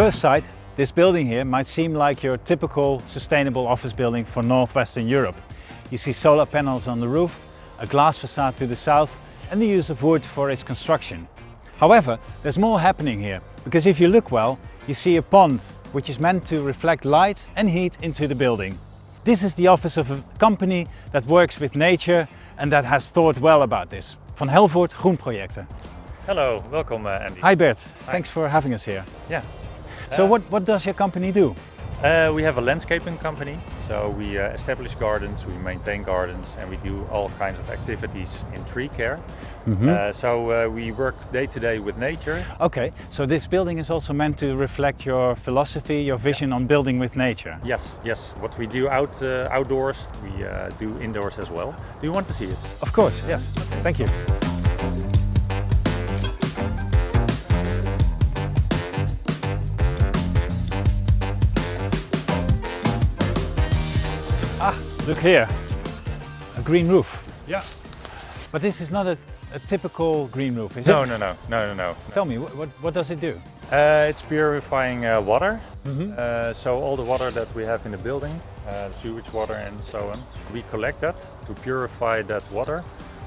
first sight, this building here might seem like your typical sustainable office building for Northwestern Europe. You see solar panels on the roof, a glass facade to the south and the use of wood for its construction. However, there's more happening here, because if you look well, you see a pond which is meant to reflect light and heat into the building. This is the office of a company that works with nature and that has thought well about this. Van Helvoort Groenprojecten. Hello, welcome uh, Andy. Hi Bert, Hi. thanks for having us here. Yeah. So uh, what, what does your company do? Uh, we have a landscaping company, so we uh, establish gardens, we maintain gardens and we do all kinds of activities in tree care. Mm -hmm. so uh, we work day to day with nature. Okay, so this building is also meant to reflect your philosophy, your vision yeah. on building with nature. Yes, yes. What we do out uh, outdoors, we do indoors as well. Do you want to see it? Of course, yes. Thank you. Here, a green roof. Yeah. But this is not a, a typical green roof, is no, it? No, no, no, no, no. Tell me, what, what does it do? Uh, it's purifying uh, water. Mm -hmm. uh, so all the water that we have in the building, uh, sewage water and so on, we collect that to purify that water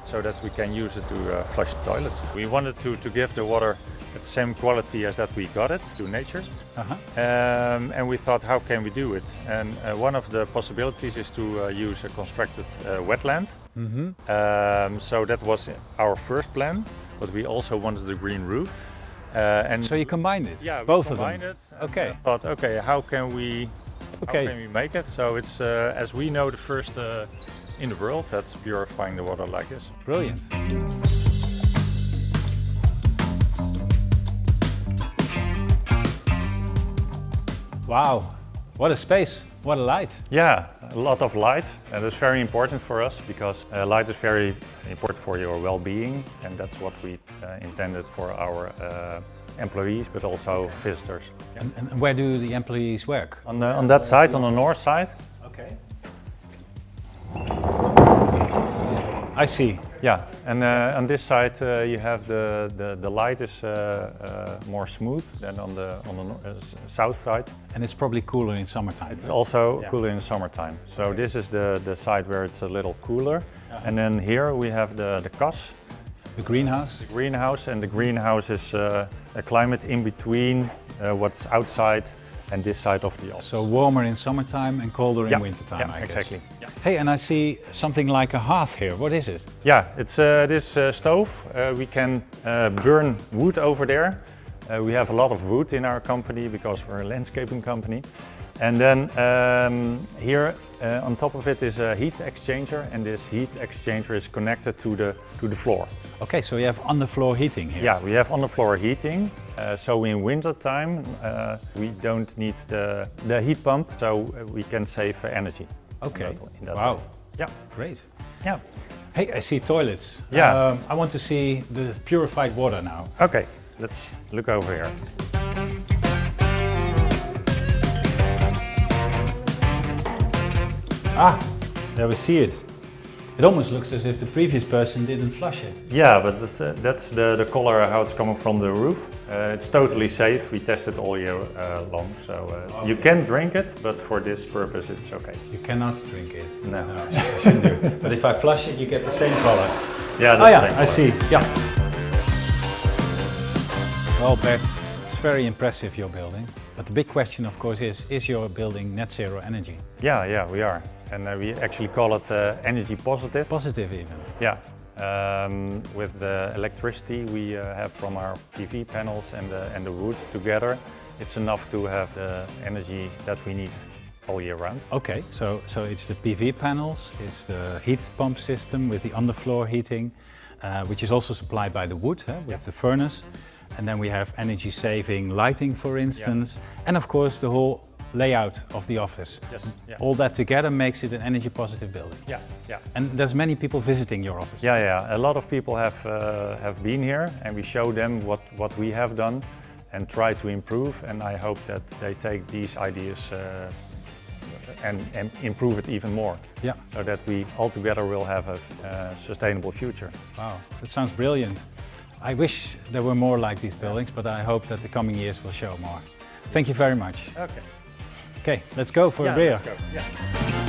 so that we can use it to uh, flush the toilets. We wanted to, to give the water the same quality as that we got it through nature. Uh -huh. um, and we thought, how can we do it? And uh, one of the possibilities is to uh, use a constructed uh, wetland. Mm -hmm. um, so that was our first plan, but we also wanted the green roof. Uh, and so you combined it? Yeah, both of them. it. Okay. thought, okay, how can we, okay. how can we make it? So it's, uh, as we know, the first uh, in the world that's purifying the water like this. Brilliant. Wow, what a space, what a light. Yeah, a lot of light and it's very important for us because uh, light is very important for your well-being and that's what we uh, intended for our uh, employees but also visitors. Yeah. And, and, where do the employees work? On, the, on that side, on the north side. Okay. I see. Yeah, and uh, on this side uh, you have the, the, the light is uh, uh more smooth than on the on the uh, south side. And it's probably cooler in summertime. It's right? also yeah. cooler in summertime. So okay. this is the, the side where it's a little cooler. -huh. And then here we have the, the kas. The greenhouse? The greenhouse, and the greenhouse is uh, a climate in between what's outside and this side of the office. So warmer in summertime and colder yeah. in wintertime, yeah, I exactly. Yeah. Hey, and I see something like a hearth here. What is it? Yeah, it's uh, this uh, stove. Uh, we can uh, burn wood over there. Uh, we have a lot of wood in our company because we're a landscaping company. And then um, here uh, on top of it is a heat exchanger and this heat exchanger is connected to the, to the floor. Okay, so you have underfloor heating here? Yeah, we have underfloor heating. Uh, so in winter time uh, we don't need the, the heat pump, so we can save energy. Okay, in that, in that wow. Way. Yeah. Great. Yeah. Hey, I see toilets. Yeah. Um, I want to see the purified water now. Okay, let's look over here. Ah, there we see it. It almost looks as if the previous person didn't flush it. Yeah, but that's, uh, that's the, the color how it's coming from the roof. Uh, it's totally safe. We test it all year uh, long. So uh, okay. you can drink it, but for this purpose it's okay. You cannot drink it. No. no I shouldn't do. But if I flush it, you get the same color. Yeah, oh, yeah, I see. Yeah. Well, Bert, it's very impressive, your building. But the big question, of course, is, is your building net zero energy? Yeah, yeah, we are. And uh, we actually call it uh, energy positive. Positive even? Yeah. Um, with the electricity we uh, have from our PV panels and the, and the wood together, it's enough to have the energy that we need all year round. Okay, so, so it's the PV panels, it's the heat pump system with the underfloor heating, uh, which is also supplied by the wood with yeah. the furnace. And then we have energy saving lighting, for instance, yeah. and of course the whole layout of the office. Yes. Yeah. All that together makes it an energy positive building. Yeah, yeah. And there's many people visiting your office. Yeah, yeah. A lot of people have uh, have been here, and we show them what what we have done, and try to improve. And I hope that they take these ideas. Uh, and, and, improve it even more. Yeah. So that we all together will have a uh, sustainable future. Wow, that sounds brilliant. I wish there were more like these buildings, but I hope that the coming years will show more. Thank you very much. Okay. Okay, let's go for yeah, a beer. let's go. Yeah.